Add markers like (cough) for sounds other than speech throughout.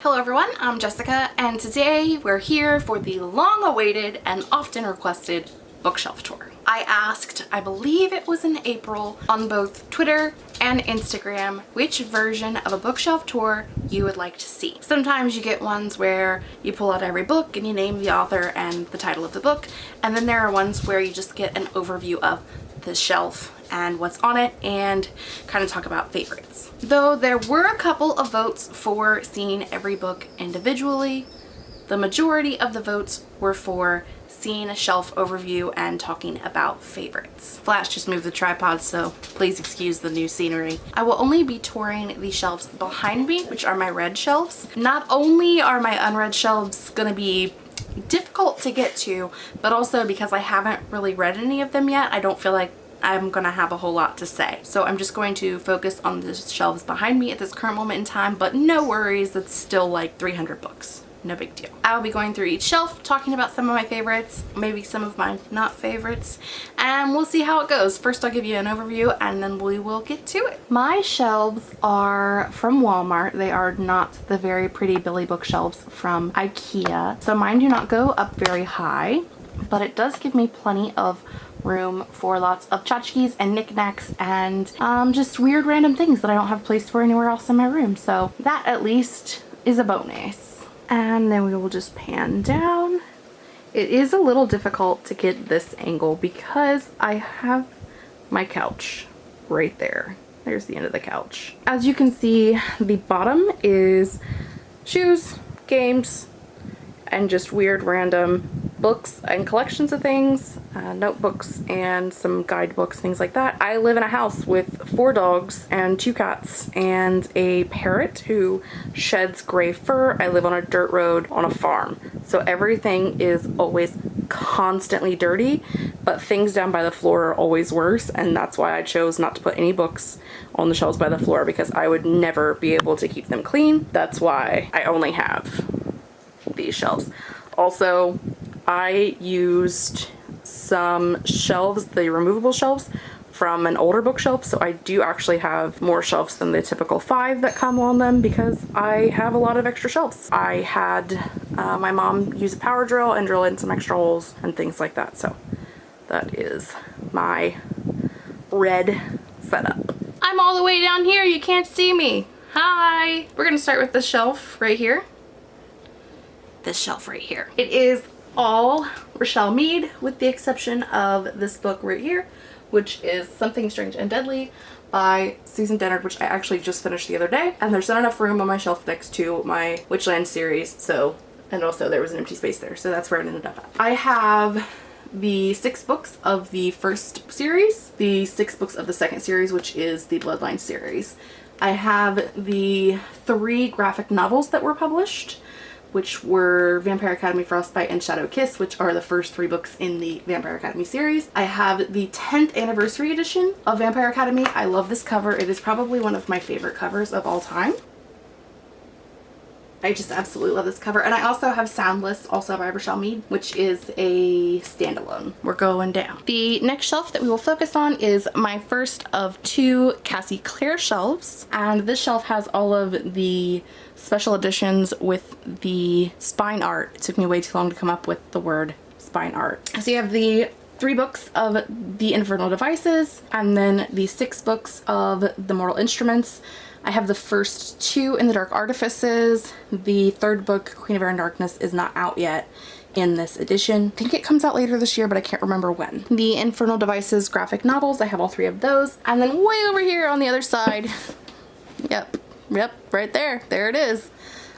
Hello everyone, I'm Jessica and today we're here for the long-awaited and often requested bookshelf tour. I asked, I believe it was in April, on both Twitter and Instagram which version of a bookshelf tour you would like to see. Sometimes you get ones where you pull out every book and you name the author and the title of the book and then there are ones where you just get an overview of the shelf and what's on it and kind of talk about favorites. Though there were a couple of votes for seeing every book individually, the majority of the votes were for seeing a shelf overview and talking about favorites. Flash just moved the tripod so please excuse the new scenery. I will only be touring the shelves behind me which are my read shelves. Not only are my unread shelves to be difficult to get to but also because I haven't really read any of them yet I don't feel like I'm gonna have a whole lot to say. So I'm just going to focus on the shelves behind me at this current moment in time, but no worries, it's still like 300 books no big deal. I'll be going through each shelf, talking about some of my favorites, maybe some of my not favorites, and we'll see how it goes. First I'll give you an overview and then we will get to it. My shelves are from Walmart. They are not the very pretty Billy bookshelves from Ikea. So mine do not go up very high, but it does give me plenty of room for lots of tchotchkes and knickknacks and um, just weird random things that I don't have place for anywhere else in my room. So that at least is a bonus and then we will just pan down. It is a little difficult to get this angle because I have my couch right there. There's the end of the couch. As you can see, the bottom is shoes, games, and just weird random books and collections of things, uh, notebooks and some guidebooks, things like that. I live in a house with four dogs and two cats and a parrot who sheds gray fur. I live on a dirt road on a farm. So everything is always constantly dirty, but things down by the floor are always worse. And that's why I chose not to put any books on the shelves by the floor because I would never be able to keep them clean. That's why I only have these shelves. Also, I used some shelves, the removable shelves, from an older bookshelf so I do actually have more shelves than the typical five that come on them because I have a lot of extra shelves. I had uh, my mom use a power drill and drill in some extra holes and things like that so that is my red setup. I'm all the way down here you can't see me. Hi! We're gonna start with the shelf right here. This shelf right here. It is all Richelle Mead with the exception of this book right here which is Something Strange and Deadly by Susan Dennard which I actually just finished the other day and there's not enough room on my shelf next to my Witchland series so and also there was an empty space there so that's where it ended up at. I have the six books of the first series, the six books of the second series which is the Bloodline series. I have the three graphic novels that were published which were Vampire Academy Frostbite and Shadow Kiss, which are the first three books in the Vampire Academy series. I have the 10th anniversary edition of Vampire Academy. I love this cover. It is probably one of my favorite covers of all time. I just absolutely love this cover. And I also have Soundless, also by Richelle Mead, which is a standalone. We're going down. The next shelf that we will focus on is my first of two Cassie Clare shelves. And this shelf has all of the special editions with the spine art. It took me way too long to come up with the word spine art. So you have the three books of the Infernal Devices and then the six books of the Mortal Instruments I have the first two in the Dark Artifices. The third book, Queen of Air and Darkness, is not out yet in this edition. I think it comes out later this year, but I can't remember when. The Infernal Devices graphic novels, I have all three of those. And then way over here on the other side, (laughs) yep, yep, right there, there it is.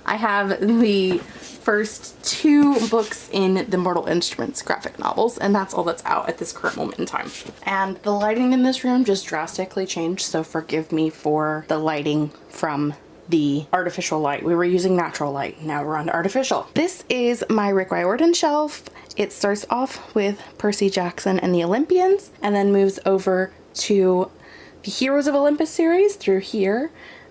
I have the first two books in the Mortal Instruments graphic novels and that's all that's out at this current moment in time. And the lighting in this room just drastically changed so forgive me for the lighting from the artificial light. We were using natural light, now we're on artificial. This is my Rick Riordan shelf. It starts off with Percy Jackson and the Olympians and then moves over to the Heroes of Olympus series through here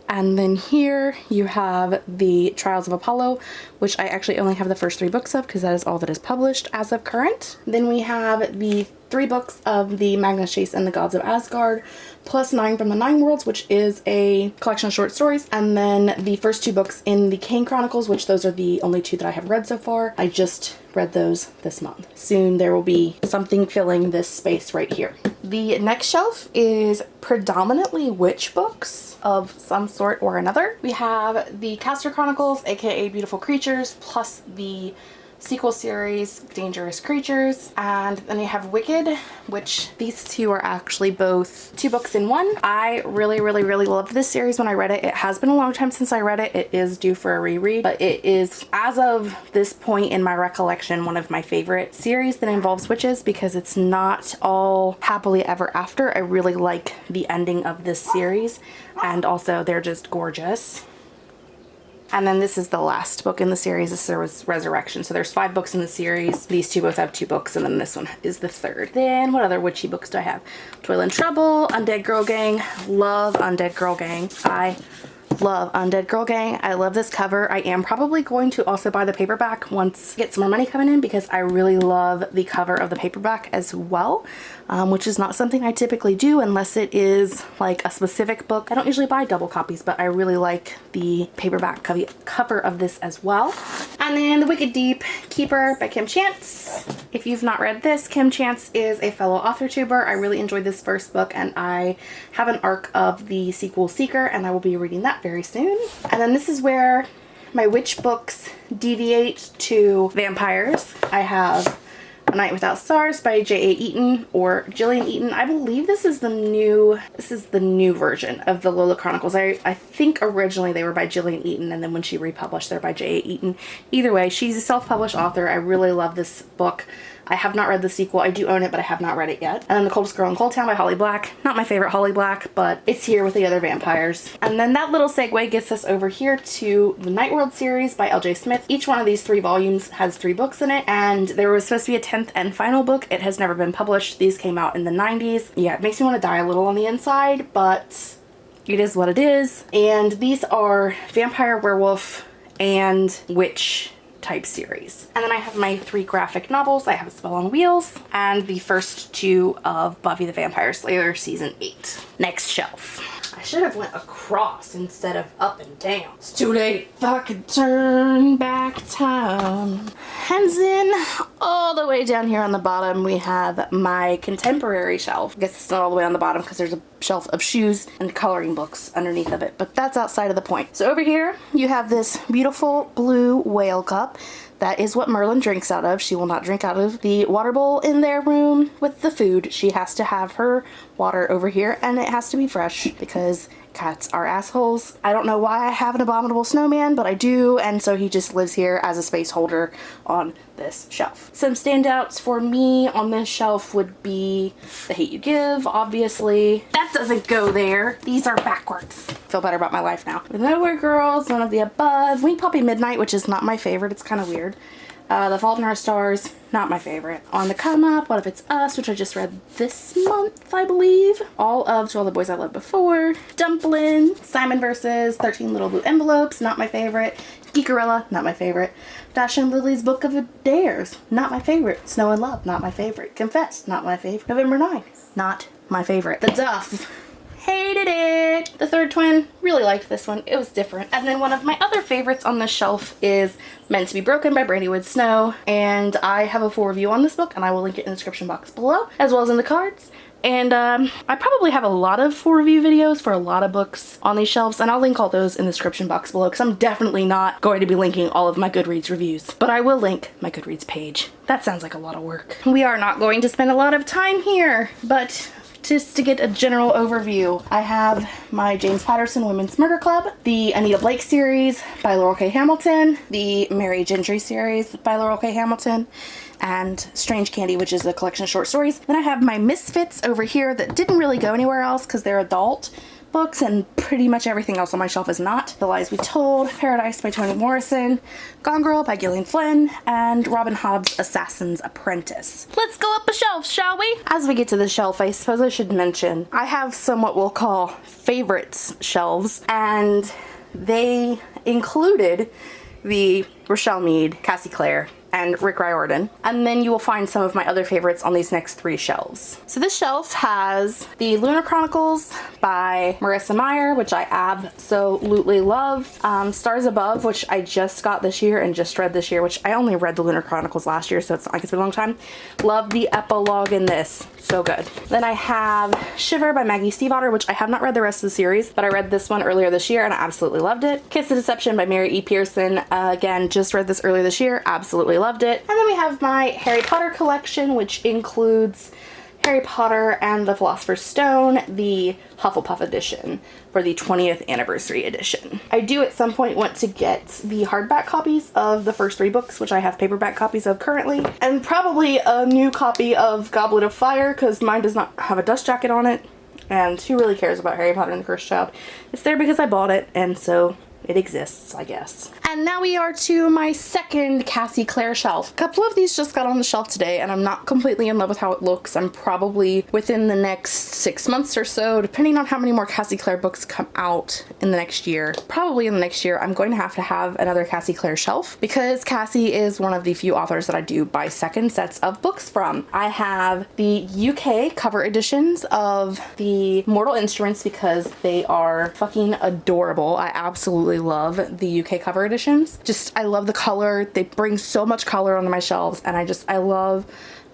and then here you have the Trials of Apollo, which I actually only have the first three books of because that is all that is published as of current. Then we have the three books of the Magnus Chase and the Gods of Asgard, plus nine from the Nine Worlds, which is a collection of short stories, and then the first two books in the Kane Chronicles, which those are the only two that I have read so far. I just read those this month. Soon there will be something filling this space right here. The next shelf is predominantly witch books of some sort or another. We have the Caster Chronicles, aka Beautiful Creatures, plus the sequel series, Dangerous Creatures, and then you have Wicked, which these two are actually both two books in one. I really, really, really loved this series when I read it. It has been a long time since I read it. It is due for a reread, but it is, as of this point in my recollection, one of my favorite series that involves witches because it's not all happily ever after. I really like the ending of this series and also they're just gorgeous. And then this is the last book in the series. This was Resurrection. So there's five books in the series. These two both have two books, and then this one is the third. Then what other witchy books do I have? Toil and Trouble, Undead Girl Gang. Love Undead Girl Gang. I love Undead Girl Gang. I love this cover. I am probably going to also buy the paperback once I get some more money coming in because I really love the cover of the paperback as well, um, which is not something I typically do unless it is like a specific book. I don't usually buy double copies, but I really like the paperback co cover of this as well. And then The Wicked Deep Keeper by Kim Chance. If you've not read this, Kim Chance is a fellow author tuber. I really enjoyed this first book and I have an arc of the sequel Seeker and I will be reading that very soon. And then this is where my witch books deviate to vampires. I have a Night Without Stars by J.A. Eaton or Jillian Eaton. I believe this is the new this is the new version of the Lola Chronicles. I, I think originally they were by Jillian Eaton and then when she republished they're by J.A. Eaton. Either way, she's a self-published author. I really love this book. I have not read the sequel. I do own it, but I have not read it yet. And then The Coldest Girl in Coldtown by Holly Black. Not my favorite Holly Black, but it's here with the other vampires. And then that little segue gets us over here to the Night World series by L.J. Smith. Each one of these three volumes has three books in it, and there was supposed to be a 10th and final book. It has never been published. These came out in the 90s. Yeah, it makes me want to die a little on the inside, but it is what it is. And these are vampire, werewolf, and witch type series. And then I have my three graphic novels. I have A Spell on Wheels and the first two of Buffy the Vampire Slayer season 8. Next shelf. I should have went across instead of up and down. It's too late. If turn back time. Hands in all the way down here on the bottom we have my contemporary shelf. I guess it's not all the way on the bottom because there's a shelf of shoes and coloring books underneath of it, but that's outside of the point. So over here you have this beautiful blue whale cup that is what Merlin drinks out of. She will not drink out of the water bowl in their room with the food. She has to have her water over here and it has to be fresh because cats are assholes. I don't know why I have an abominable snowman, but I do, and so he just lives here as a space holder on this shelf. Some standouts for me on this shelf would be The Hate You Give, obviously. That doesn't go there. These are backwards. Feel better about my life now. The Nowhere Girls, None of the Above, Wink Poppy Midnight, which is not my favorite. It's kind of weird. Uh, the Fault in Our Stars, not my favorite. On the Come Up, What If It's Us, which I just read this month, I believe. All of To All the Boys I Loved Before. Dumplin', Simon versus 13 Little Blue Envelopes, not my favorite. Geekerella, not my favorite. Dash and Lily's Book of Dares, not my favorite. Snow and Love, not my favorite. Confess, not my favorite. November 9, not my favorite. The Duff, hated it. The third twin, really liked this one. It was different. And then one of my other favorites on the shelf is Meant to be Broken by Brandy Woods Snow. And I have a full review on this book and I will link it in the description box below as well as in the cards. And um, I probably have a lot of full review videos for a lot of books on these shelves and I'll link all those in the description box below because I'm definitely not going to be linking all of my Goodreads reviews. But I will link my Goodreads page. That sounds like a lot of work. We are not going to spend a lot of time here, but just to get a general overview, I have my James Patterson Women's Murder Club, the Anita Blake series by Laurel K. Hamilton, the Merry Gentry series by Laurel K. Hamilton, and Strange Candy, which is a collection of short stories. Then I have my Misfits over here that didn't really go anywhere else because they're adult books and pretty much everything else on my shelf is not. The Lies We Told, Paradise by Toni Morrison, Gone Girl by Gillian Flynn, and Robin Hobb's Assassin's Apprentice. Let's go up a shelf, shall we? As we get to the shelf, I suppose I should mention, I have some what we'll call favorites shelves, and they included the Richelle Mead, Cassie Clare, and Rick Riordan. And then you will find some of my other favorites on these next three shelves. So this shelf has the Lunar Chronicles by Marissa Meyer, which I absolutely love. Um, Stars Above, which I just got this year and just read this year, which I only read the Lunar Chronicles last year, so it's like it's been a long time. Love the epilogue in this. So good. Then I have Shiver by Maggie Stiefvater, which I have not read the rest of the series, but I read this one earlier this year and I absolutely loved it. Kiss the Deception by Mary E. Pearson. Uh, again, just read this earlier this year. Absolutely loved it. And then we have my Harry Potter collection, which includes Harry Potter and the Philosopher's Stone, the Hufflepuff edition for the 20th anniversary edition. I do at some point want to get the hardback copies of the first three books, which I have paperback copies of currently, and probably a new copy of Goblet of Fire because mine does not have a dust jacket on it. And who really cares about Harry Potter and the Cursed Child? It's there because I bought it, and so it exists, I guess. And now we are to my second Cassie Clare shelf. A couple of these just got on the shelf today and I'm not completely in love with how it looks. I'm probably within the next six months or so, depending on how many more Cassie Clare books come out in the next year. Probably in the next year, I'm going to have to have another Cassie Clare shelf because Cassie is one of the few authors that I do buy second sets of books from. I have the UK cover editions of the Mortal Instruments because they are fucking adorable. I absolutely love the UK cover editions. Just, I love the color. They bring so much color onto my shelves and I just, I love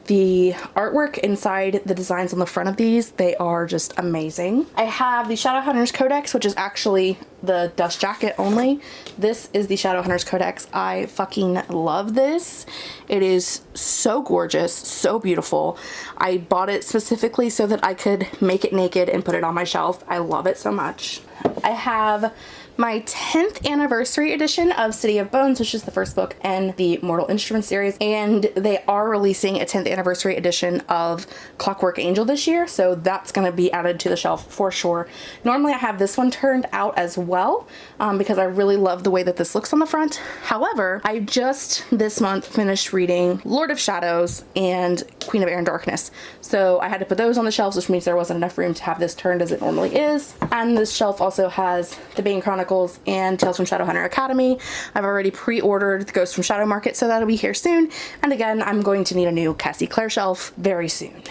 the artwork inside the designs on the front of these. They are just amazing. I have the shadowhunters codex which is actually the dust jacket only. This is the shadowhunters codex. I fucking love this. It is so gorgeous so beautiful. I bought it specifically so that i could make it naked and put it on my shelf. I love it so much. I have my 10th anniversary edition of City of Bones, which is the first book in the Mortal Instruments series. And they are releasing a 10th anniversary edition of Clockwork Angel this year. So that's going to be added to the shelf for sure. Normally I have this one turned out as well um, because I really love the way that this looks on the front. However, I just this month finished reading Lord of Shadows and Queen of Air and Darkness. So I had to put those on the shelves, which means there wasn't enough room to have this turned as it normally is. And this shelf also has the Bane Chronicles and Tales from Shadowhunter Academy. I've already pre-ordered the Ghost from Shadow Market, so that'll be here soon. And again, I'm going to need a new Cassie Clare shelf very soon.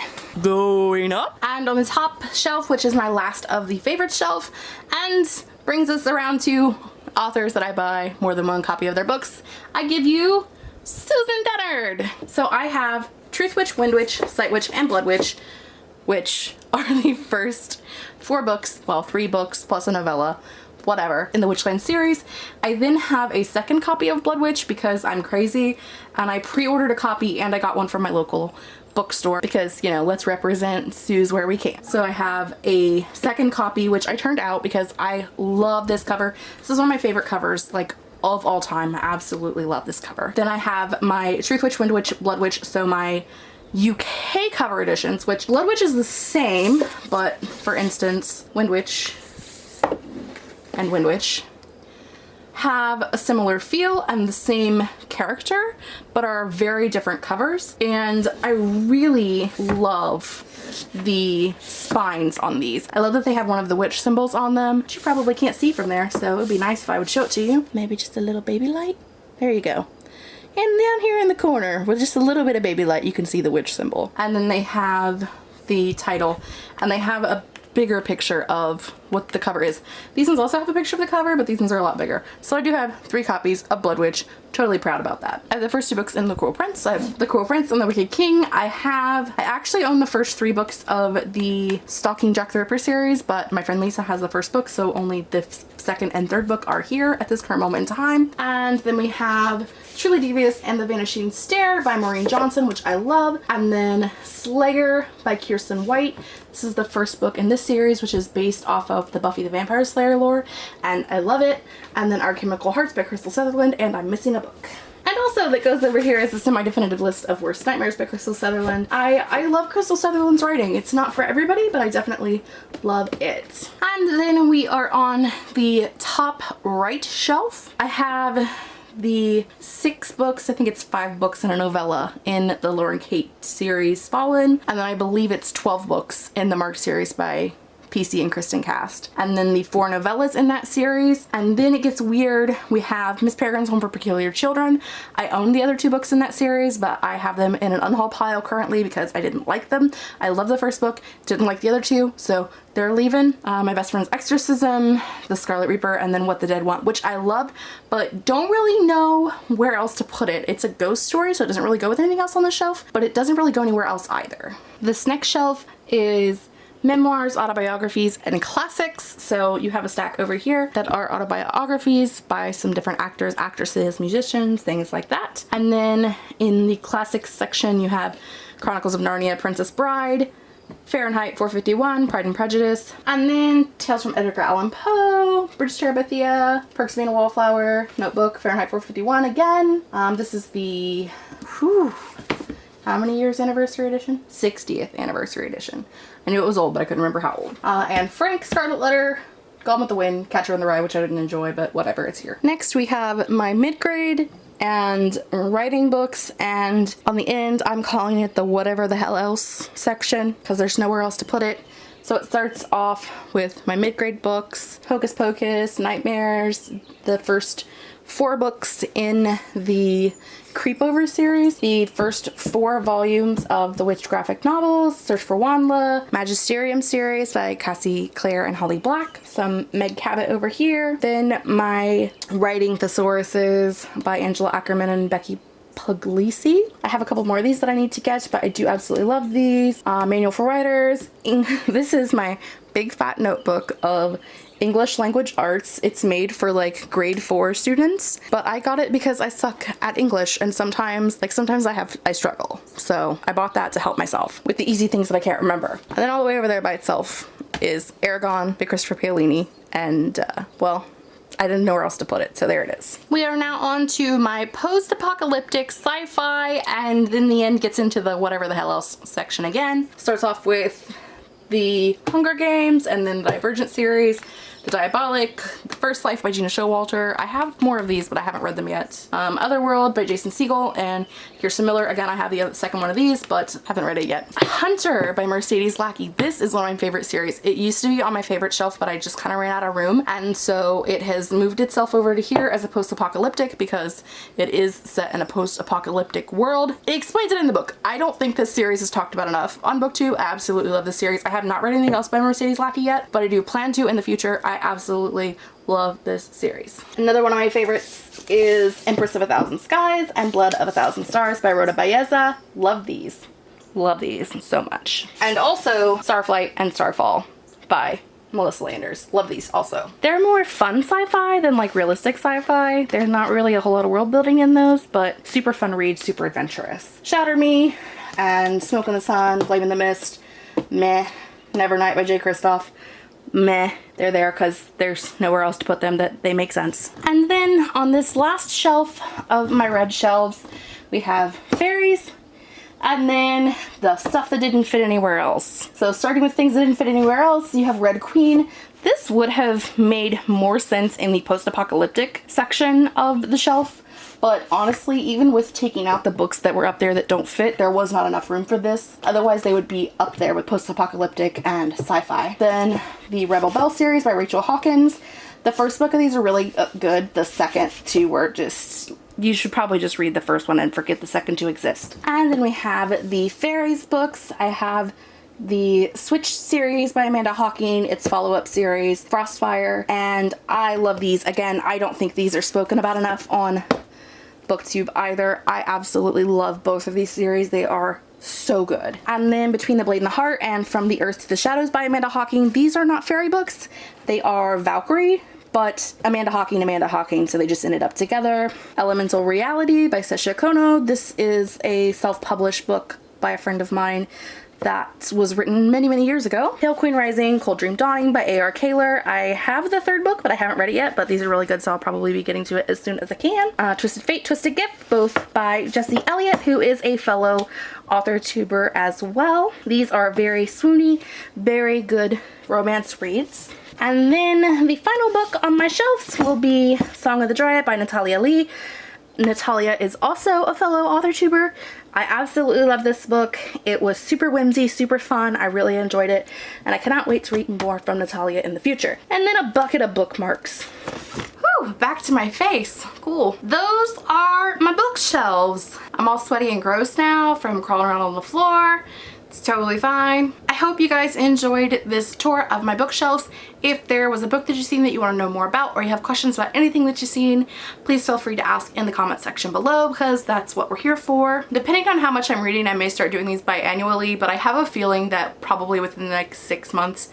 Going up. And on the top shelf, which is my last of the favorite shelf, and brings us around to authors that I buy more than one copy of their books, I give you Susan Dennard. So I have Truth Witch, Wind Witch, Sight Witch, and Blood Witch, which (laughs) are the first four books, well, three books plus a novella, whatever, in the Witchland series. I then have a second copy of Blood Witch because I'm crazy and I pre-ordered a copy and I got one from my local bookstore because, you know, let's represent Sue's where we can. So I have a second copy, which I turned out because I love this cover. This is one of my favorite covers, like of all time. I absolutely love this cover. Then I have my Truth Witch, Wind Witch, Blood Witch, so my UK cover editions, which Blood Witch is the same, but for instance, Wind Witch and Wind Witch have a similar feel and the same character, but are very different covers. And I really love the spines on these. I love that they have one of the witch symbols on them, which you probably can't see from there, so it would be nice if I would show it to you. Maybe just a little baby light. There you go. And down here in the corner, with just a little bit of baby light, you can see the witch symbol. And then they have the title, and they have a bigger picture of what the cover is. These ones also have a picture of the cover, but these ones are a lot bigger. So I do have three copies of Blood Witch. Totally proud about that. I have the first two books in The Cruel Prince. I have The Cruel Prince and The Wicked King. I have, I actually own the first three books of the Stalking Jack the Ripper series, but my friend Lisa has the first book, so only the second and third book are here at this current moment in time. And then we have Truly Devious and the Vanishing Stair by Maureen Johnson, which I love. And then Slayer by Kiersten White. This is the first book in this series, which is based off of the Buffy the Vampire Slayer lore, and I love it. And then Our Chemical Hearts by Krystal Sutherland, and I'm missing a book. And also that goes over here is the semi-definitive list of Worst Nightmares by Krystal Sutherland. I, I love Krystal Sutherland's writing. It's not for everybody, but I definitely love it. And then we are on the top right shelf. I have the six books, I think it's five books and a novella in the Lauren Kate series Fallen, and then I believe it's 12 books in the Mark series by PC and Kristin Cast. And then the four novellas in that series. And then it gets weird. We have Miss Peregrine's Home for Peculiar Children. I own the other two books in that series, but I have them in an unhaul pile currently because I didn't like them. I love the first book, didn't like the other two, so they're leaving. Uh, my best friend's Exorcism, The Scarlet Reaper, and then What the Dead Want, which I loved, but don't really know where else to put it. It's a ghost story, so it doesn't really go with anything else on the shelf, but it doesn't really go anywhere else either. This next shelf is memoirs, autobiographies, and classics. So you have a stack over here that are autobiographies by some different actors, actresses, musicians, things like that. And then in the classics section, you have Chronicles of Narnia, Princess Bride, Fahrenheit 451, Pride and Prejudice, and then Tales from Edgar Allan Poe, to Terabithia, Perks of Being a Wallflower, Notebook, Fahrenheit 451 again. Um, this is the, whew, how many years anniversary edition? 60th anniversary edition. I knew it was old, but I couldn't remember how old. Uh, and Frank, Scarlet Letter, Gone with the Wind, Catcher in the Rye, which I didn't enjoy, but whatever, it's here. Next we have my mid-grade and writing books and on the end I'm calling it the whatever the hell else section because there's nowhere else to put it. So it starts off with my mid-grade books, Hocus Pocus, Nightmares, the first four books in the Creepover series, the first four volumes of the Witch graphic novels, Search for WondLa, Magisterium series by Cassie Clare and Holly Black, some Meg Cabot over here, then my Writing Thesauruses by Angela Ackerman and Becky Puglisi. I have a couple more of these that I need to get, but I do absolutely love these. Uh, Manual for Writers. (laughs) this is my big fat notebook of English language arts. It's made for like grade four students, but I got it because I suck at English and sometimes, like sometimes I have, I struggle. So I bought that to help myself with the easy things that I can't remember. And then all the way over there by itself is Eragon by Christopher Paolini. And uh, well, I didn't know where else to put it, so there it is. We are now on to my post-apocalyptic sci-fi, and then the end gets into the whatever the hell else section again. Starts off with the Hunger Games and then the Divergent series, the Diabolic, The First Life by Gena Showalter. I have more of these, but I haven't read them yet. Um, Otherworld by Jason Segel and Kirsten Miller. Again, I have the second one of these, but haven't read it yet. Hunter by Mercedes Lackey. This is one of my favorite series. It used to be on my favorite shelf, but I just kind of ran out of room. And so it has moved itself over to here as a post-apocalyptic because it is set in a post-apocalyptic world. It explains it in the book. I don't think this series is talked about enough. On BookTube, I absolutely love this series. I have not read anything else by Mercedes Lackey yet, but I do plan to in the future. I absolutely love this series. Another one of my favorites is Empress of a Thousand Skies and Blood of a Thousand Stars by Rhoda Belleza. Love these. Love these so much. And also Starflight and Starfall by Melissa Landers. Love these also. They're more fun sci-fi than like realistic sci-fi. There's not really a whole lot of world building in those, but super fun read, super adventurous. Shatter Me and Smoke in the Sun, Flame in the Mist, meh. Nevernight by Jay Kristoff meh. They're there because there's nowhere else to put them that they make sense. And then on this last shelf of my read shelves, we have fairies, and then the stuff that didn't fit anywhere else. So starting with things that didn't fit anywhere else, you have Red Queen. This would have made more sense in the post-apocalyptic section of the shelf but honestly, even with taking out the books that were up there that don't fit, there was not enough room for this. Otherwise, they would be up there with post-apocalyptic and sci-fi. Then the Rebel Belle series by Rachel Hawkins. The first book of these are really uh, good. The second two were just you should probably just read the first one and forget the second to exist. And then we have the fairies books. I have the Switch series by Amanda Hocking, its follow-up series, Frostfire, and I love these. Again, I don't think these are spoken about enough on booktube either. I absolutely love both of these series. They are so good. And then Between the Blade and the Heart and From the Earth to the Shadows by Amanda Hocking. These are not fairy books. They are Valkyrie but Amanda Hocking, Amanda Hocking, so they just ended up together. Elemental Reality by Sessha Kono. This is a self-published book by a friend of mine that was written many, many years ago. Pale Queen Rising, Cold Dream Dawning by A.R. Kahler. I have the third book, but I haven't read it yet, but these are really good, so I'll probably be getting to it as soon as I can. Uh, Twisted Fate, Twisted Gift, both by Jesse Elliott, who is a fellow author tuber as well. These are very swoony, very good romance reads. And then the final book on my shelves will be Song of the Dryad by Natalia Lee. Natalia is also a fellow author tuber. I absolutely love this book. It was super whimsy, super fun. I really enjoyed it and I cannot wait to read more from Natalia in the future. And then a bucket of bookmarks. Whew, back to my face. Cool. Those are my bookshelves. I'm all sweaty and gross now from crawling around on the floor. It's totally fine. I hope you guys enjoyed this tour of my bookshelves. If there was a book that you've seen that you want to know more about or you have questions about anything that you've seen, please feel free to ask in the comment section below because that's what we're here for. Depending on how much I'm reading, I may start doing these biannually, but I have a feeling that probably within the next six months,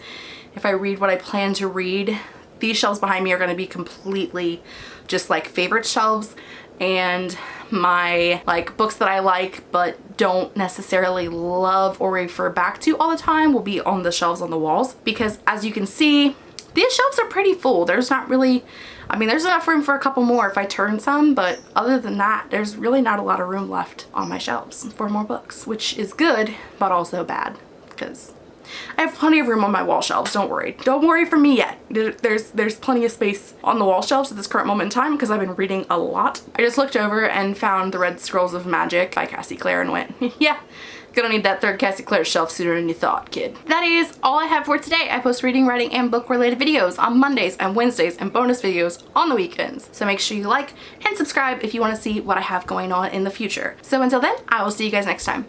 if I read what I plan to read, these shelves behind me are going to be completely just like favorite shelves and my like books that I like but don't necessarily love or refer back to all the time will be on the shelves on the walls because as you can see these shelves are pretty full. There's not really I mean there's enough room for a couple more if I turn some but other than that there's really not a lot of room left on my shelves for more books which is good but also bad because I have plenty of room on my wall shelves, don't worry. Don't worry for me yet. There's there's plenty of space on the wall shelves at this current moment in time because I've been reading a lot. I just looked over and found The Red Scrolls of Magic by Cassie Clare and went, (laughs) yeah, Gonna need that third Cassie Clare shelf sooner than you thought, kid. That is all I have for today. I post reading, writing, and book related videos on Mondays and Wednesdays and bonus videos on the weekends. So make sure you like and subscribe if you want to see what I have going on in the future. So until then, I will see you guys next time.